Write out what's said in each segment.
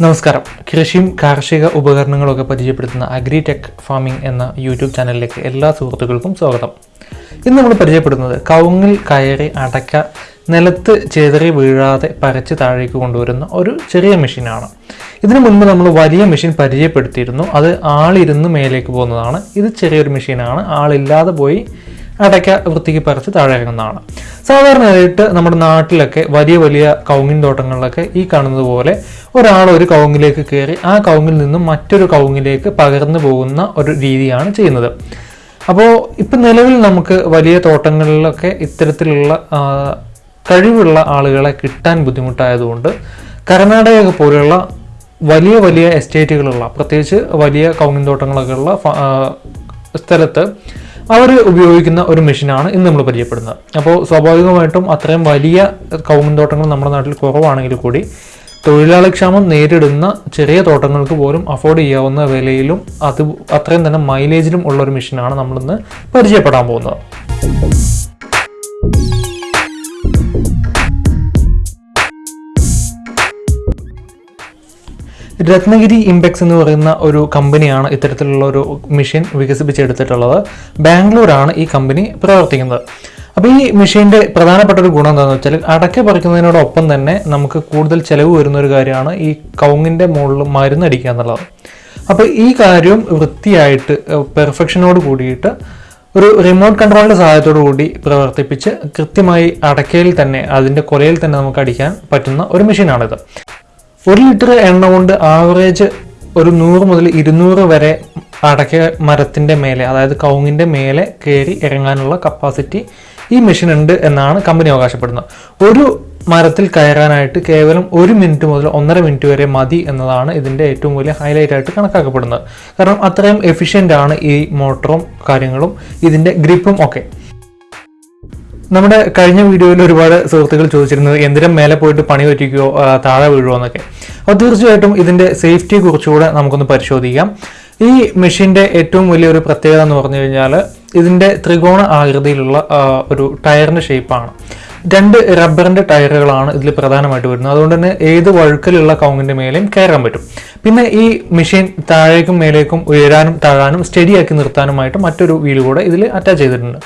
നമസ്കാരം. കൃഷിയും കാർഷിക ഉപകരണങ്ങളൊക്കെ പരിചയപ്പെടുത്തുന്ന അഗ്രിടെക് ഫാമിംഗ് എന്ന യൂട്യൂബ് ചാനലിലേക്ക് എല്ലാ സുഹൃത്തുക്കൾക്കും സ്വാഗതം. ഇന്ന് നമ്മൾ പരിചയപ്പെടുന്നത് കവുങ്ങിൽ കയറി അടയ്ക്ക നിലത്ത് ചെതറി വീഴാതെ പരച്ച് താഴേക്ക് കൊണ്ടുവരുന്ന ഒരു ചെറിയ മെഷീനാണ്. ഇതിനു മുൻപ് നമ്മൾ വലിയ മെഷീൻ പരിചയപ്പെടുത്തിയിരുന്നു. അത് ആളിരുന്ന് മേലേക്ക് പോകുന്നതാണ്. ഇത് ചെറിയൊരു മെഷീനാണ്. ആളില്ലാതെ പോയി അടയ്ക്ക വൃത്തിക്ക് പറിച്ച് താഴെ ഇറങ്ങുന്നതാണ്. സാധാരണയായിട്ട് നമ്മുടെ നാട്ടിലൊക്കെ വലിയ വലിയ കൗങ്ങിൻ തോട്ടങ്ങളിലൊക്കെ ഈ കാണുന്നത് പോലെ ഒരാൾ ഒരു കൗങ്ങിലേക്ക് കയറി ആ കൗങ്ങിൽ നിന്നും മറ്റൊരു കൗങ്ങിലേക്ക് പകർന്നു പോകുന്ന ഒരു രീതിയാണ് ചെയ്യുന്നത്. അപ്പോൾ ഇപ്പം നിലവിൽ നമുക്ക് വലിയ തോട്ടങ്ങളിലൊക്കെ ഇത്തരത്തിലുള്ള കഴിവുള്ള ആളുകളെ കിട്ടാൻ ബുദ്ധിമുട്ടായതുകൊണ്ട് കർണാടക പോലെയുള്ള വലിയ വലിയ എസ്റ്റേറ്റുകളുള്ള പ്രത്യേകിച്ച് വലിയ കൗങ്ങിൻ തോട്ടങ്ങളൊക്കെ ഉള്ള സ്ഥലത്ത് അവർ ഉപയോഗിക്കുന്ന ഒരു മെഷീനാണ് ഇന്ന് നമ്മൾ പരിചയപ്പെടുന്നത്. അപ്പോൾ സ്വാഭാവികമായിട്ടും അത്രയും വലിയ കവുങ്ങിൻ തോട്ടങ്ങൾ നമ്മുടെ നാട്ടിൽ കുറവാണെങ്കിൽ കൂടി തൊഴിലാളി ക്ഷാമം നേരിടുന്ന ചെറിയ തോട്ടങ്ങൾക്ക് പോലും അഫോർഡ് ചെയ്യാവുന്ന വിലയിലും അത് അത്രയും തന്നെ മൈലേജിലും ഉള്ള ഒരു മെഷീനാണ് നമ്മളിന്ന് പരിചയപ്പെടാൻ പോകുന്നത്. രത്നഗിരി ഇമ്പെക്സ് എന്ന് പറയുന്ന ഒരു കമ്പനിയാണ് ഇത്തരത്തിലുള്ള ഒരു മെഷീൻ വികസിപ്പിച്ചെടുത്തിട്ടുള്ളത്. ബാംഗ്ലൂരാണ് ഈ കമ്പനി പ്രവർത്തിക്കുന്നത്. അപ്പോൾ ഈ മെഷീന്റെ പ്രധാനപ്പെട്ട ഒരു ഗുണം എന്താണെന്ന് വെച്ചാൽ അടക്ക പറിക്കുന്നതിനോടൊപ്പം തന്നെ നമുക്ക് കൂടുതൽ ചിലവ് വരുന്ന ഒരു കാര്യമാണ് ഈ കൗങ്ങിന്റെ മുകളിൽ മരുന്നടിക്കുക എന്നുള്ളത്. അപ്പോൾ ഈ കാര്യം വൃത്തിയായിട്ട് പെർഫെക്ഷനോട് കൂടിയിട്ട് ഒരു റിമോട്ട് കൺട്രോളിന്റെ സഹായത്തോടു കൂടി പ്രവർത്തിപ്പിച്ച് കൃത്യമായി അടക്കയിൽ തന്നെ അതിന്റെ കൊലയിൽ തന്നെ നമുക്ക് അടിക്കാൻ പറ്റുന്ന ഒരു മെഷീനാണിത് ഒരു ലിറ്റർ എണ്ണ കൊണ്ട് ആവറേജ് ഒരു നൂറ് മുതൽ ഇരുന്നൂറ് വരെ അടക്ക മരത്തിന്റെ മേലെ അതായത് കൗങ്ങിന്റെ മേലെ കയറി ഇറങ്ങാനുള്ള കപ്പാസിറ്റി ഈ മെഷീൻ ഉണ്ട് എന്നാണ് കമ്പനി അവകാശപ്പെടുന്നത്. ഒരു മരത്തിൽ കയറാനായിട്ട് കേവലം ഒരു മിനിറ്റ് മുതൽ ഒന്നര മിനിറ്റ് വരെ മതി എന്നതാണ് ഇതിന്റെ ഏറ്റവും വലിയ ഹൈലൈറ്റ് ആയിട്ട് കണക്കാക്കപ്പെടുന്നത്. കാരണം അത്രയും എഫിഷ്യന്റ് ആണ് ഈ മോട്ടറും കാര്യങ്ങളും ഇതിന്റെ ഗ്രിപ്പും ഒക്കെ. നമ്മുടെ കഴിഞ്ഞ വീഡിയോയിൽ ഒരുപാട് സുഹൃത്തുക്കൾ ചോദിച്ചിരുന്നത് എന്തിനും മേലെ പോയിട്ട് പണി പറ്റിക്കുകയോ താഴെ വീഴുമോ എന്നൊക്കെ. അപ്പോൾ തീർച്ചയായിട്ടും ഇതിന്റെ സേഫ്റ്റിയെ കുറിച്ചുകൂടെ നമുക്കൊന്ന് പരിശോധിക്കാം. ഈ മെഷീന്റെ ഏറ്റവും വലിയൊരു പ്രത്യേകത എന്ന് പറഞ്ഞു കഴിഞ്ഞാൽ ഇതിന്റെ ത്രികോണ ആകൃതിയിലുള്ള ഒരു ടയറിന്റെ ഷേപ്പാണ് രണ്ട് റബ്ബറിന്റെ ടയറുകളാണ് ഇതിൽ പ്രധാനമായിട്ട് വരുന്നത്. അതുകൊണ്ട് തന്നെ ഏത് വഴുക്കലുള്ള കൗങ്ങിന്റെ മേലെയും കയറാൻ പറ്റും. പിന്നെ ഈ മെഷീൻ താഴേക്കും മേലേക്കും ഉയരാനും താഴാനും സ്റ്റഡിയാക്കി നിർത്താനുമായിട്ട് മറ്റൊരു വീൽ കൂടെ ഇതിൽ അറ്റാച്ച് ചെയ്തിട്ടുണ്ട്.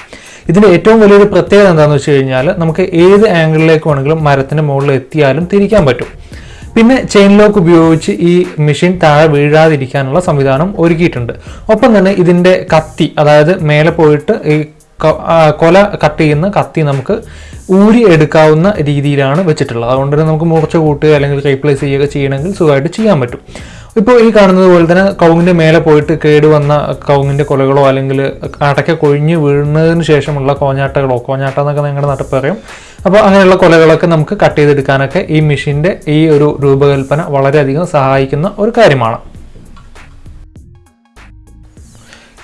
ഇതിന്റെ ഏറ്റവും വലിയൊരു പ്രത്യേകത എന്താണെന്ന് വെച്ച് കഴിഞ്ഞാൽ നമുക്ക് ഏത് ആംഗിളിലേക്ക് വേണമെങ്കിലും മരത്തിന്റെ മുകളിൽ എത്തിയാലും തിരിക്കാൻ പറ്റും. പിന്നെ ചെയിൻ ലോക്ക് ഉപയോഗിച്ച് ഈ മെഷീൻ താഴെ വീഴാതിരിക്കാനുള്ള സംവിധാനം ഒരുക്കിയിട്ടുണ്ട്. ഒപ്പം തന്നെ ഇതിന്റെ കത്തി അതായത് മേലെ പോയിട്ട് ഈ കൊല കട്ട് ചെയ്യുന്ന കത്തി നമുക്ക് ഊരി എടുക്കാവുന്ന രീതിയിലാണ് വെച്ചിട്ടുള്ളത്. അതുകൊണ്ട് തന്നെ നമുക്ക് മുറിച്ച് കൂട്ടുക അല്ലെങ്കിൽ റീപ്ലേസ് ചെയ്യുക ചെയ്യണമെങ്കിൽ സുഖമായിട്ട് ചെയ്യാൻ പറ്റും. ഇപ്പോൾ ഈ കാണുന്നത് പോലെ തന്നെ കവുങ്ങിന്റെ മേലെ പോയിട്ട് കേടുവന്ന കവുങ്ങിന്റെ കൊലകളോ അല്ലെങ്കിൽ അടയ്ക്ക കൊഴിഞ്ഞ് വീഴുന്നതിന് ശേഷമുള്ള കോഞ്ഞാട്ടകളോ കോഞ്ഞാട്ട എന്നൊക്കെ നിങ്ങളുടെ നാട്ടിൽ പറയും. അപ്പോൾ അങ്ങനെയുള്ള കൊലകളൊക്കെ നമുക്ക് കട്ട് ചെയ്തെടുക്കാനൊക്കെ ഈ മെഷീന്റെ ഈ ഒരു രൂപകൽപ്പന വളരെയധികം സഹായിക്കുന്ന ഒരു കാര്യമാണ്.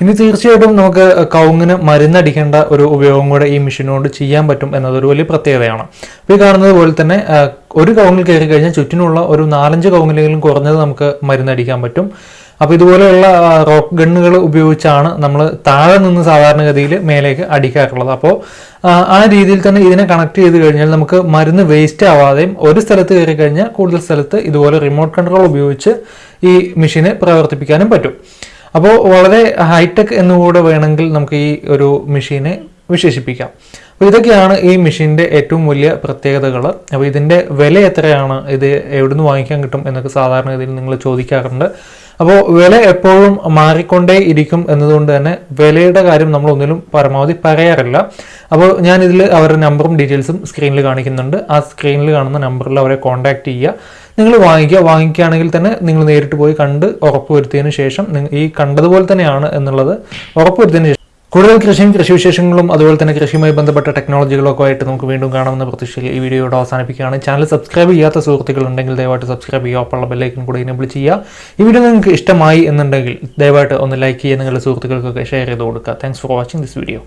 ഇനി തീർച്ചയായിട്ടും നമുക്ക് കവുങ്ങിന് മരുന്നടിക്കേണ്ട ഒരു ഉപയോഗം കൂടെ ഈ മെഷീനുകൊണ്ട് ചെയ്യാൻ പറ്റും എന്നതൊരു വലിയ പ്രത്യേകതയാണ്. അപ്പോൾ ഈ കാണുന്നത് പോലെ തന്നെ ഒരു കവങ്ങിൽ കയറി കഴിഞ്ഞാൽ ചുറ്റിനുള്ള ഒരു നാലഞ്ച് കവങ്ങിലെങ്കിലും കുറഞ്ഞത് നമുക്ക് മരുന്നടിക്കാൻ പറ്റും. അപ്പോൾ ഇതുപോലെയുള്ള റോക്ക് ഗണ്ണുകൾ ഉപയോഗിച്ചാണ് നമ്മൾ താഴെ നിന്ന് സാധാരണഗതിയിൽ മേലേക്ക് അടിക്കാറുള്ളത്. അപ്പോൾ ആ, രീതിയിൽ തന്നെ ഇതിനെ കണക്ട് ചെയ്ത് കഴിഞ്ഞാൽ നമുക്ക് മരുന്ന് വേസ്റ്റ് ആവാതെയും ഒരു സ്ഥലത്ത് കയറി കഴിഞ്ഞാൽ കൂടുതൽ സ്ഥലത്ത് ഇതുപോലെ റിമോട്ട് കൺട്രോൾ ഉപയോഗിച്ച് ഈ മെഷീനെ പ്രവർത്തിപ്പിക്കാനും പറ്റും. അപ്പോൾ വളരെ ഹൈടെക് എന്നുകൂടെ വേണമെങ്കിൽ നമുക്ക് ഈ ഒരു മെഷീനെ വിശേഷിപ്പിക്കാം. അപ്പോൾ ഇതൊക്കെയാണ് ഈ മെഷീന്റെ ഏറ്റവും വലിയ പ്രത്യേകതകൾ. അപ്പോൾ ഇതിന്റെ വില എത്രയാണ്? ഇത് എവിടുന്ന് വാങ്ങിക്കാൻ കിട്ടും എന്നൊക്കെ സാധാരണ ഇതിൽ നിങ്ങൾ ചോദിക്കാറുണ്ട്. അപ്പോൾ വില എപ്പോഴും മാറിക്കൊണ്ടേ ഇരിക്കും എന്നതുകൊണ്ട് തന്നെ വിലയുടെ കാര്യം നമ്മൾ ഒന്നിലും പരമാവധി പറയാറില്ല. അപ്പോൾ ഞാൻ അവരുടെ നമ്പറും ഡീറ്റെയിൽസും സ്ക്രീനിൽ കാണിക്കുന്നുണ്ട്. ആ സ്ക്രീനിൽ കാണുന്ന നമ്പറിൽ അവരെ കോൺടാക്റ്റ് ചെയ്യുക. നിങ്ങൾ വാങ്ങിക്കുക. വാങ്ങിക്കുകയാണെങ്കിൽ തന്നെ നിങ്ങൾ നേരിട്ട് പോയി കണ്ട് ഉറപ്പുവരുത്തിയതിന് ശേഷം ഈ കണ്ടതുപോലെ തന്നെയാണ് എന്നുള്ളത് ഉറപ്പുവരുത്തിയതിന് ശേഷം കൂടുതൽ കൃഷിയും കൃഷിവിശേഷങ്ങളും അതുപോലെ തന്നെ കൃഷിയുമായി ബന്ധപ്പെട്ട ടെക്നോളജികളൊക്കെ ആയിട്ട് നമുക്ക് വീണ്ടും കാണാമെന്ന പ്രതീക്ഷയിൽ ഈ വീഡിയോയോട് അവസാനിപ്പിക്കുകയാണ്. ചാനൽ സബ്സ്ക്രൈബ് ചെയ്യാത്ത സുഹൃത്തുക്കൾ ഉണ്ടെങ്കിൽ ദയവായിട്ട് സബ്സ്ക്രൈബ് ചെയ്യുക ഒപ്പമുള്ള ബെല്ലൈക്കൻ കൂടി എനേബിൾ ചെയ്യുക. ഈ വീഡിയോ നിങ്ങൾക്ക് ഇഷ്ടമായി എന്നുണ്ടെങ്കിൽ ദയവായിട്ട് ഒന്ന് ലൈക്ക് ചെയ്യുക നിങ്ങളുടെ സുഹൃത്തുക്കൾക്കൊക്കെ ഷെയർ ചെയ്ത് കൊടുക്കുക. Thanks for watching this video